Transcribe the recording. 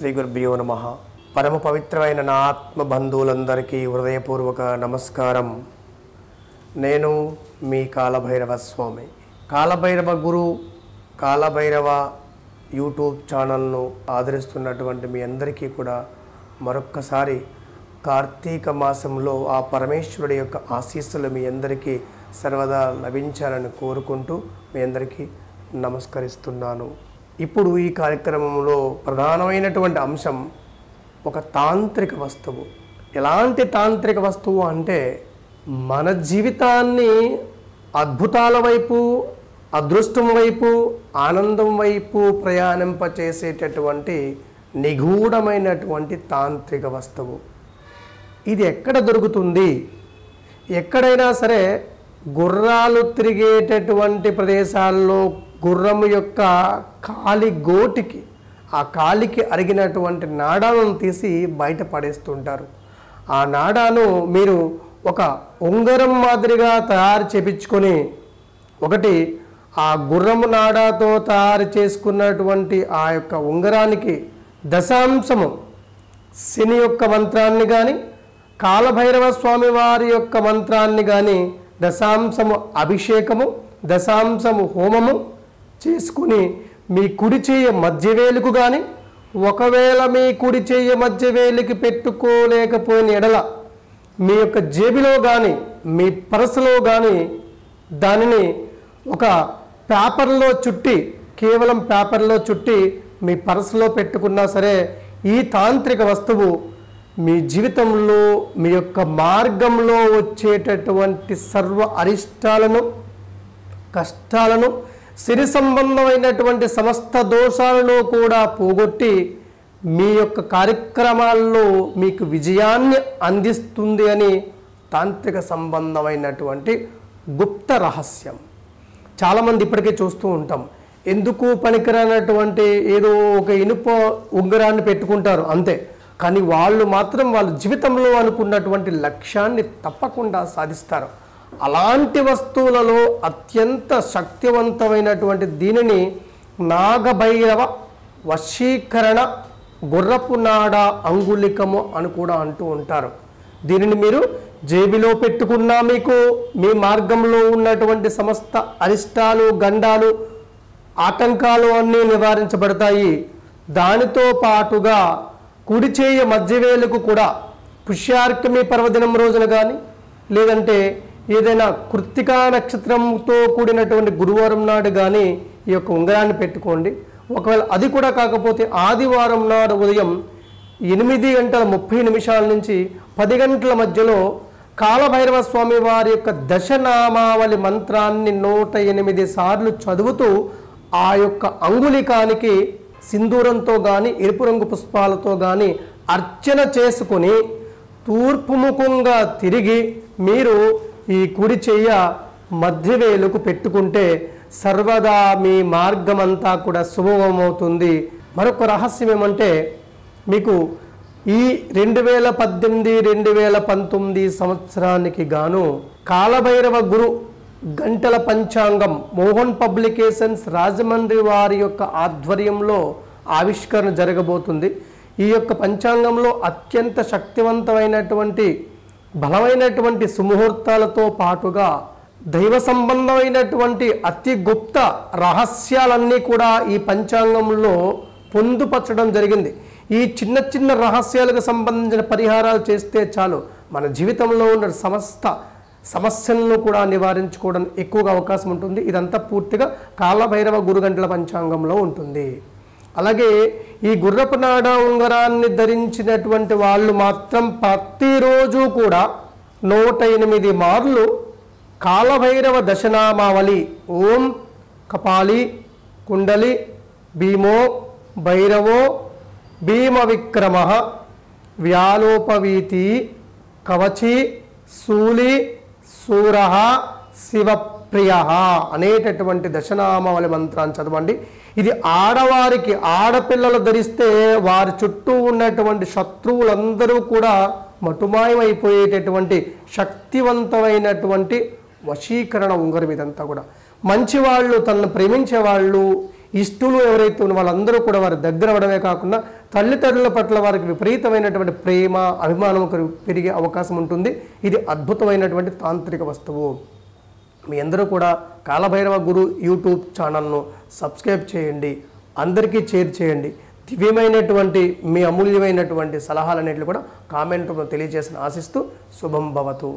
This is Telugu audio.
శ్రీ గురుభ్యో నమ. పరమ పవిత్రమైన నా ఆత్మ బంధువులందరికీ హృదయపూర్వక నమస్కారం. నేను మీ కాలభైరవ స్వామి. కాలభైరవ గురు కాలభైరవ యూట్యూబ్ ఛానల్ను ఆదరిస్తున్నటువంటి మీ అందరికీ కూడా మరొక్కసారి కార్తీక మాసంలో ఆ పరమేశ్వరుడి యొక్క ఆశీస్సులు మీ అందరికీ సర్వదా లభించాలని కోరుకుంటూ మీ అందరికీ నమస్కరిస్తున్నాను. ఇప్పుడు ఈ కార్యక్రమంలో ప్రధానమైనటువంటి అంశం ఒక తాంత్రిక వస్తువు. ఎలాంటి తాంత్రిక వస్తువు అంటే మన జీవితాన్ని అద్భుతాల వైపు అదృష్టం వైపు ఆనందం వైపు ప్రయాణింపచేసేటటువంటి నిగూఢమైనటువంటి తాంత్రిక వస్తువు. ఇది ఎక్కడ దొరుకుతుంది? ఎక్కడైనా సరే గుర్రాలు తిరిగేటటువంటి ప్రదేశాల్లో గుర్రము యొక్క కాలి గోటికి ఆ కాలికి అరిగినటువంటి నాడాలను తీసి బయట పడేస్తుంటారు. ఆ నాడాను మీరు ఒక ఉంగరం మాదిరిగా తయారు చేపించుకొని ఒకటి ఆ గుర్రము నాడాతో తయారు చేసుకున్నటువంటి ఆ యొక్క ఉంగరానికి దశాంశము శని యొక్క మంత్రాన్ని కానీ కాలభైరవ స్వామి వారి యొక్క మంత్రాన్ని కానీ దశాంశము అభిషేకము దశాంశము హోమము చేసుకుని మీ కుడి చేయ మధ్యవేలుకు కానీ ఒకవేళ మీ కుడి చేయ మధ్యవేలికి పెట్టుకోలేకపోయిన ఎడల మీ యొక్క జేబులో కానీ మీ పరసలో కానీ దానిని ఒక పేపర్లో చుట్టి కేవలం పేపర్లో చుట్టి మీ పరసలో పెట్టుకున్నా సరే ఈ తాంత్రిక వస్తువు మీ జీవితంలో మీ యొక్క మార్గంలో వచ్చేటటువంటి సర్వ అరిష్టాలను కష్టాలను సిరి సంబంధమైనటువంటి సమస్త దోషాలను కూడా పోగొట్టి మీ యొక్క కార్యక్రమాల్లో మీకు విజయాన్ని అందిస్తుంది అని తాంత్రిక సంబంధమైనటువంటి గుప్త రహస్యం. చాలామంది ఇప్పటికే చూస్తూ ఉంటాం. ఎందుకు పనికిరానటువంటి ఏదో ఒక ఇనుప ఉంగరాన్ని పెట్టుకుంటారు అంతే. కానీ వాళ్ళు మాత్రం వాళ్ళ జీవితంలో అనుకున్నటువంటి లక్ష్యాన్ని తప్పకుండా సాధిస్తారు. అలాంటి వస్తువులలో అత్యంత శక్తివంతమైనటువంటి దీనిని నాగభైరవ వశీకరణ గుర్రపు నాడ అంగుళికము అని కూడా అంటూ ఉంటారు. దీనిని మీరు జేబులో పెట్టుకున్నా మీకు మీ మార్గంలో ఉన్నటువంటి సమస్త అరిష్టాలు గండాలు ఆటంకాలు అన్నీ నివారించబడతాయి. దానితో పాటుగా కుడిచేయ మధ్యవేలకు కూడా పుష్యార్కమి పర్వదినం రోజున కానీ లేదంటే ఏదైనా కృత్తికా నక్షత్రంతో కూడినటువంటి గురువారం నాడు కానీ ఈ యొక్క ఉంగరాన్ని పెట్టుకోండి. ఒకవేళ అది కూడా కాకపోతే ఆదివారం నాడు ఉదయం ఎనిమిది గంటల ముప్పై నిమిషాల నుంచి పది గంటల మధ్యలో కాలభైరవ స్వామి వారి యొక్క దశనామావళి మంత్రాన్ని నూట ఎనిమిది సార్లు చదువుతూ ఆ యొక్క అంగులికానికి సింధూరంతో కానీ ఎరుపు రంగు పుష్పాలతో కానీ అర్చన చేసుకుని తూర్పుముఖంగా తిరిగి మీరు ఈ కుడి చెయ్య మధ్యవేలుకు పెట్టుకుంటే సర్వదా మీ మార్గమంతా కూడా శుభమవుతుంది. మరొక రహస్యం ఏమంటే మీకు ఈ రెండు వేల పద్దెనిమిది రెండు వేల పంతొమ్మిది సంవత్సరానికి గాను కాలభైరవ గురు గంటల పంచాంగం మోహన్ పబ్లికేషన్స్ రాజమండ్రి వారి యొక్క ఆధ్వర్యంలో ఆవిష్కరణ జరగబోతుంది. ఈ యొక్క పంచాంగంలో అత్యంత శక్తివంతమైనటువంటి బలమైనటువంటి సుముహూర్తాలతో పాటుగా దైవ సంబంధమైనటువంటి అతి గుప్త రహస్యాలన్నీ కూడా ఈ పంచాంగంలో పొందుపరచడం జరిగింది. ఈ చిన్న చిన్న రహస్యాలకు సంబంధించిన పరిహారాలు చేస్తే చాలు. మన జీవితంలో ఉన్న సమస్త సమస్యలను కూడా నివారించుకోవడం ఎక్కువగా అవకాశం ఉంటుంది. ఇదంతా పూర్తిగా కాలభైరవ గురుగంటల పంచాంగంలో ఉంటుంది. అలాగే ఈ గుర్రపు నాడ ఉంగరాన్ని ధరించినటువంటి వాళ్ళు మాత్రం ప్రతిరోజు కూడా నూట ఎనిమిది మార్లు కాలభైరవ దశనామావళి ఓం కపాలి కుండలి భీమో భైరవో భీమ విక్రమ వ్యాలోపవీతి కవచి శూలి సూర ప్రియ అనేటటువంటి దశనామావళి మంత్రాన్ని చదవండి. ఇది ఆడవారికి ఆడపిల్లలు ధరిస్తే వారి చుట్టూ ఉన్నటువంటి శత్రువులందరూ కూడా మటుమాయమైపోయేటటువంటి శక్తివంతమైనటువంటి వశీకరణ ఉంగరం ఇదంతా కూడా. మంచి వాళ్ళు తనను ప్రేమించే వాళ్ళు ఇష్టలు ఎవరైతే ఉన్న వాళ్ళందరూ కూడా వారి దగ్గర అవడమే కాకుండా తల్లిదండ్రుల పట్ల వారికి విపరీతమైనటువంటి ప్రేమ అభిమానం పెరిగే అవకాశం ఉంటుంది. ఇది అద్భుతమైనటువంటి తాంత్రిక వస్తువు. మీ అందరూ కూడా కాలభైరవ గురు యూట్యూబ్ ఛానల్ను సబ్స్క్రైబ్ చేయండి. అందరికీ షేర్ చేయండి. దివ్యమైనటువంటి మీ అమూల్యమైనటువంటి సలహాలన్నింటినీ కూడా కామెంట్ తెలియజేసిన ఆశిస్తూ శుభం భవతు.